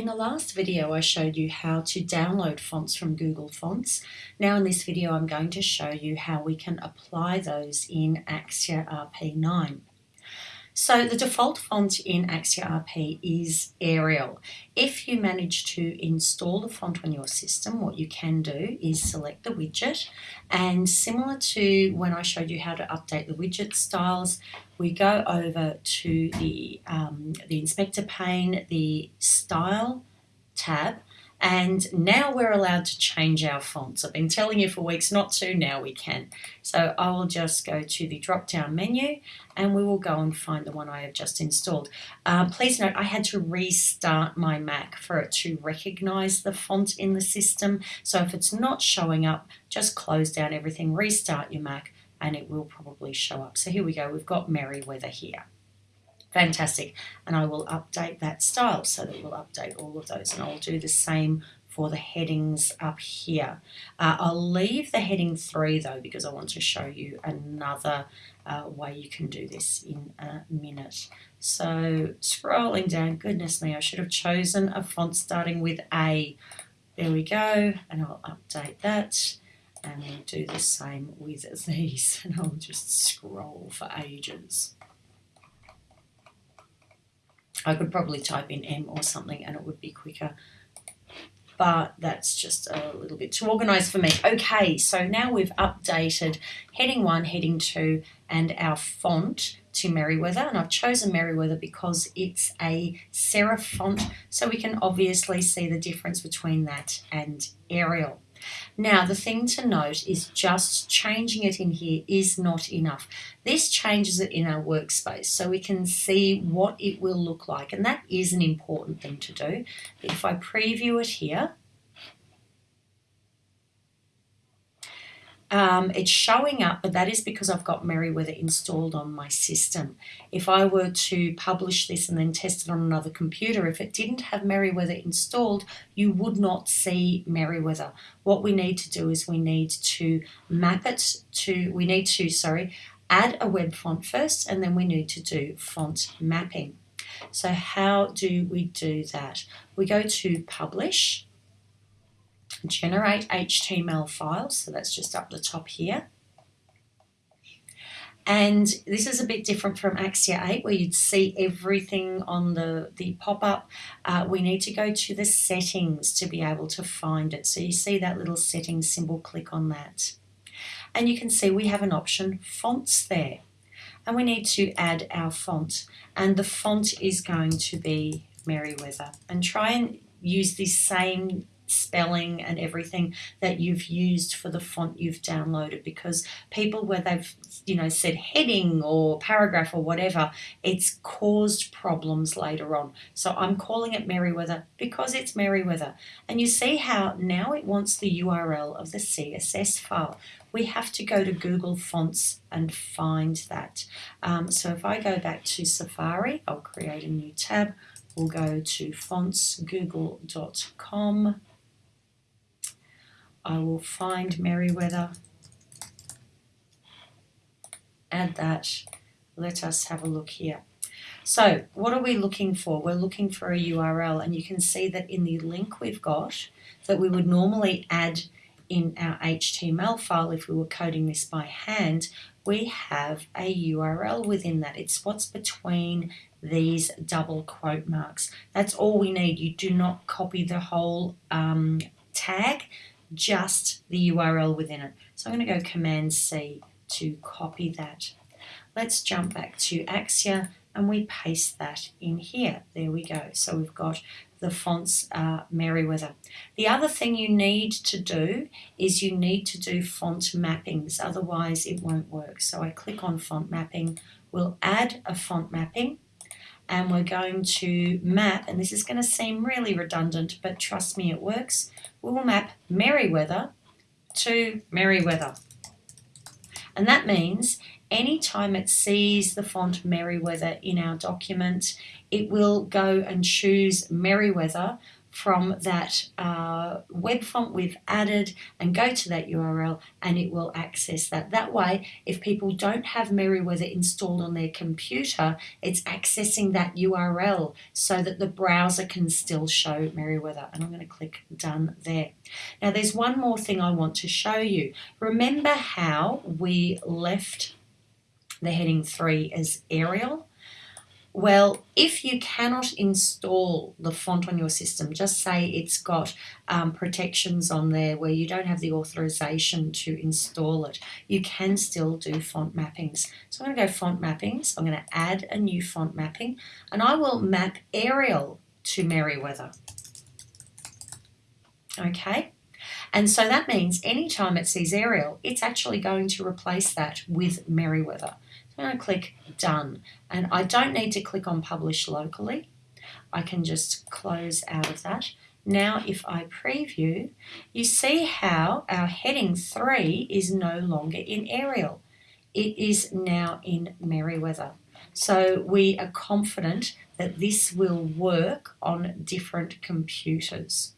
In the last video I showed you how to download fonts from Google Fonts. Now in this video I'm going to show you how we can apply those in Axure RP9. So the default font in Axure RP is Arial. If you manage to install the font on your system, what you can do is select the widget and similar to when I showed you how to update the widget styles, we go over to the, um, the inspector pane, the style tab, and now we're allowed to change our fonts. I've been telling you for weeks not to, now we can. So I will just go to the drop down menu and we will go and find the one I have just installed. Uh, please note I had to restart my Mac for it to recognize the font in the system. So if it's not showing up, just close down everything, restart your Mac and it will probably show up. So here we go, we've got Merriweather here. Fantastic. And I will update that style so that we'll update all of those. And I'll do the same for the headings up here. Uh, I'll leave the heading 3 though because I want to show you another uh, way you can do this in a minute. So scrolling down, goodness me, I should have chosen a font starting with A. There we go, and I'll update that. And we'll do the same with these, and I'll just scroll for ages. I could probably type in M or something and it would be quicker. But that's just a little bit too organized for me. Okay, so now we've updated heading one, heading two, and our font to Merriweather. And I've chosen Merriweather because it's a serif font, so we can obviously see the difference between that and Arial. Now, the thing to note is just changing it in here is not enough. This changes it in our workspace so we can see what it will look like, and that is an important thing to do. If I preview it here, Um, it's showing up, but that is because I've got Merriweather installed on my system. If I were to publish this and then test it on another computer, if it didn't have Merriweather installed, you would not see Merriweather. What we need to do is we need to map it to, we need to, sorry, add a web font first, and then we need to do font mapping. So how do we do that? We go to publish, generate HTML files. So that's just up the top here. And this is a bit different from Axure 8 where you'd see everything on the, the pop-up. Uh, we need to go to the settings to be able to find it. So you see that little settings symbol, click on that. And you can see we have an option, fonts there. And we need to add our font. And the font is going to be Merriweather. And try and use the same spelling and everything that you've used for the font you've downloaded because people where they've you know said heading or paragraph or whatever it's caused problems later on. So I'm calling it Merriweather because it's Merriweather and you see how now it wants the URL of the CSS file. We have to go to Google Fonts and find that. Um, so if I go back to Safari I'll create a new tab. We'll go to fontsgoogle.com I will find Merriweather, add that, let us have a look here. So what are we looking for? We're looking for a URL and you can see that in the link we've got that we would normally add in our HTML file if we were coding this by hand, we have a URL within that. It's what's between these double quote marks. That's all we need. You do not copy the whole um, tag just the URL within it. So I'm going to go Command C to copy that. Let's jump back to Axure and we paste that in here. There we go. So we've got the fonts uh, Merriweather. The other thing you need to do is you need to do font mappings, otherwise it won't work. So I click on font mapping, we'll add a font mapping and we're going to map, and this is going to seem really redundant, but trust me, it works. We will map Merriweather to Merriweather. And that means anytime it sees the font Merriweather in our document, it will go and choose Merriweather from that uh, web font we've added and go to that URL and it will access that. That way, if people don't have Merriweather installed on their computer, it's accessing that URL so that the browser can still show Merriweather. And I'm going to click done there. Now there's one more thing I want to show you. Remember how we left the heading 3 as Arial? Well, if you cannot install the font on your system, just say it's got um, protections on there where you don't have the authorization to install it, you can still do font mappings. So I'm going to go font mappings, I'm going to add a new font mapping, and I will map Arial to Merriweather. Okay, and so that means anytime it sees Arial, it's actually going to replace that with Merriweather. I'm going to click done and I don't need to click on publish locally I can just close out of that. Now if I preview you see how our heading 3 is no longer in Arial. It is now in Merriweather. So we are confident that this will work on different computers.